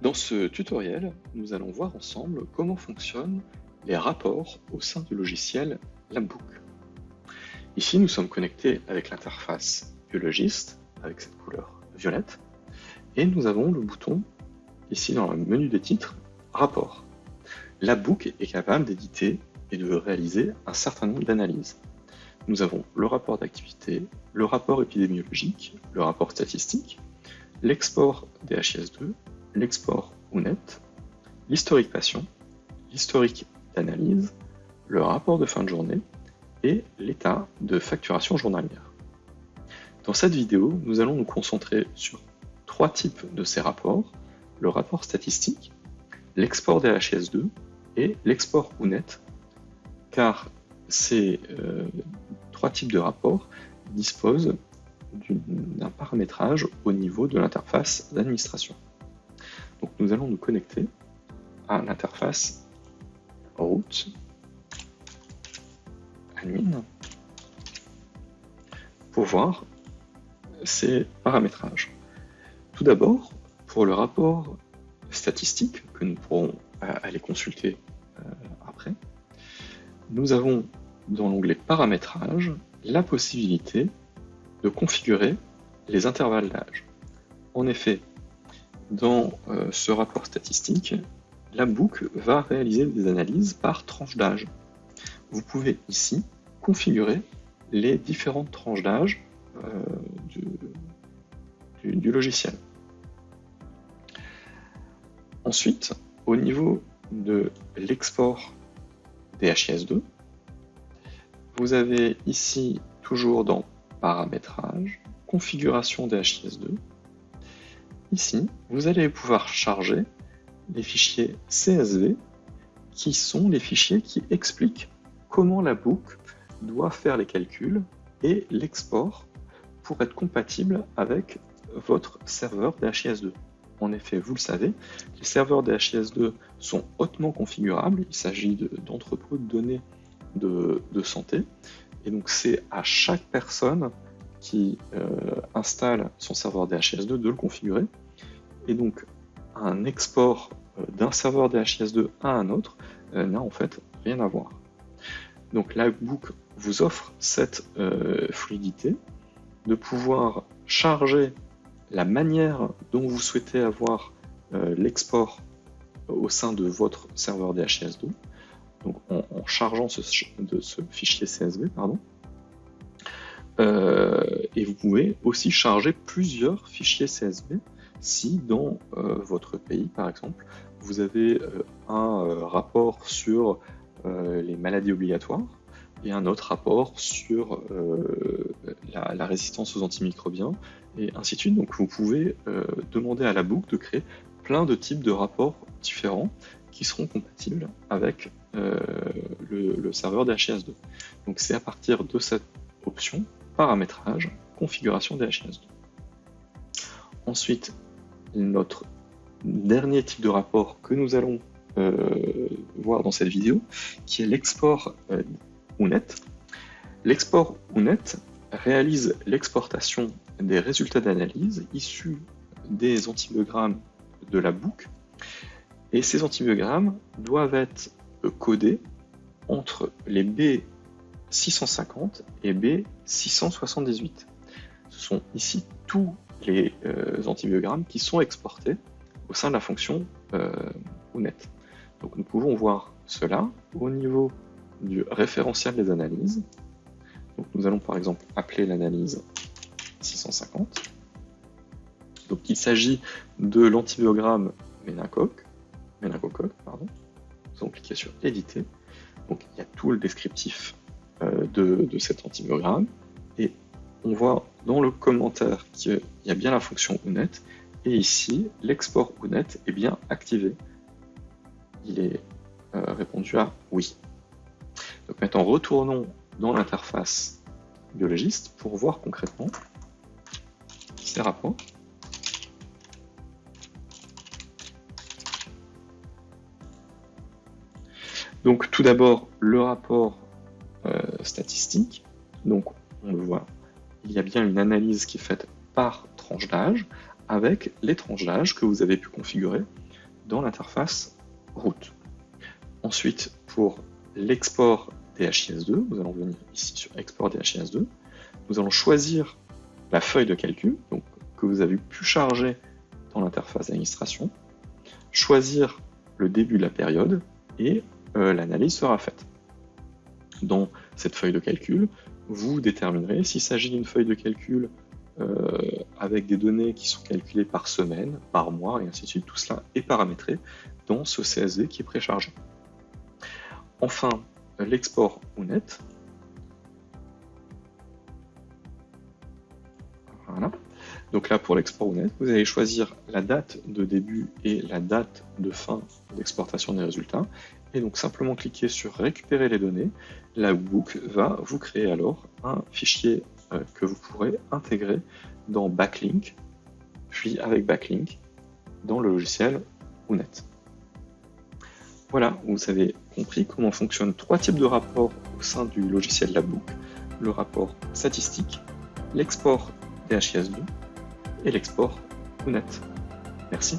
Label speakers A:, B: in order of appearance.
A: Dans ce tutoriel, nous allons voir ensemble comment fonctionnent les rapports au sein du logiciel Labbook. Ici, nous sommes connectés avec l'interface biologiste, avec cette couleur violette, et nous avons le bouton, ici dans le menu des titres, Rapport. Labbook est capable d'éditer et de réaliser un certain nombre d'analyses. Nous avons le rapport d'activité, le rapport épidémiologique, le rapport statistique, l'export DHIS2 l'export OUNET, l'historique patient, l'historique d'analyse, le rapport de fin de journée et l'état de facturation journalière. Dans cette vidéo, nous allons nous concentrer sur trois types de ces rapports, le rapport statistique, l'export DHS2 et l'export OUNET, car ces euh, trois types de rapports disposent d'un paramétrage au niveau de l'interface d'administration. Nous allons nous connecter à l'interface route admin pour voir ces paramétrages. Tout d'abord, pour le rapport statistique que nous pourrons euh, aller consulter euh, après, nous avons dans l'onglet paramétrage la possibilité de configurer les intervalles d'âge. En effet, dans euh, ce rapport statistique, la boucle va réaliser des analyses par tranche d'âge. Vous pouvez ici configurer les différentes tranches d'âge euh, du, logiciel. Ensuite, au niveau de l'export DHIS2, vous avez ici toujours dans Paramétrage, Configuration DHIS2, Ici, vous allez pouvoir charger les fichiers CSV qui sont les fichiers qui expliquent comment la boucle doit faire les calculs et l'export pour être compatible avec votre serveur DHIS2. En effet, vous le savez, les serveurs DHIS2 sont hautement configurables, il s'agit d'entrepôts de, données de, de, santé, et donc c'est à chaque personne qui euh, installe son serveur DHIS2 de le configurer. Et donc, un export euh, d'un serveur DHIS2 à un autre euh, n'a en fait rien à voir. Donc, Livebook vous offre cette fluidité de pouvoir charger la manière dont vous souhaitez avoir l'export au sein de votre serveur DHIS2, donc en, chargeant ce fichier CSV, pardon, euh, et vous pouvez aussi charger plusieurs fichiers CSV si dans euh, votre pays, par exemple, vous avez euh, un rapport sur les maladies obligatoires et un autre rapport sur la, résistance aux antimicrobiens, et ainsi de suite. Donc vous pouvez demander à la boucle de créer plein de types de rapports différents qui seront compatibles avec le, serveur DHIS2. Donc c'est à partir de cette option paramétrage, configuration DHIS2. Ensuite, notre dernier type de rapport que nous allons euh, voir dans cette vidéo, qui est l'export euh, UNET. L'export UNET réalise l'exportation des résultats d'analyse issus des antibiogrammes de la boucle, et ces antibiogrammes doivent être codés entre les B 650 et B678. Ce sont ici tous les euh, antibiogrammes qui sont exportés au sein de la fonction euh, UNET. Donc nous pouvons voir cela au niveau du référentiel des analyses. Donc nous allons par exemple appeler l'analyse 650. Donc il s'agit de l'antibiogramme méningocoque pardon. Nous allons cliquer sur éditer. Donc il y a tout le descriptif euh, de, cet antibiogramme. Et on voit dans le commentaire qu'il y a bien la fonction UNET, et ici, l'export UNET est bien activé. Il est euh, répondu à oui. Donc maintenant, retournons dans l'interface biologiste pour voir concrètement ces rapports. Donc tout d'abord, le rapport statistique. Donc, on le voit, il y a bien une analyse qui est faite par tranche d'âge, avec les tranches d'âge que vous avez pu configurer dans l'interface route. Ensuite, pour l'export DHIS2, nous allons venir ici sur export DHIS2, nous allons choisir la feuille de calcul que vous avez pu charger dans l'interface d'administration, choisir le début de la période et euh, l'analyse sera faite. Dans cette feuille de calcul, vous déterminerez s'il s'agit d'une feuille de calcul euh, avec des données qui sont calculées par semaine, par mois, et ainsi de suite. Tout cela est paramétré dans ce CSV qui est préchargé. Enfin, l'export ONET. Voilà. Donc là, pour l'export ONET, vous allez choisir la date de début et la date de fin d'exportation des résultats. Et donc simplement cliquer sur récupérer les données. La Book va vous créer alors un fichier euh, que vous pourrez intégrer dans Backlink, puis avec Backlink dans le logiciel ONET. Voilà, vous avez compris comment fonctionnent trois types de rapports au sein du logiciel Labbook. Le rapport statistique, l'export DHIS2 et l'export ONET. Merci.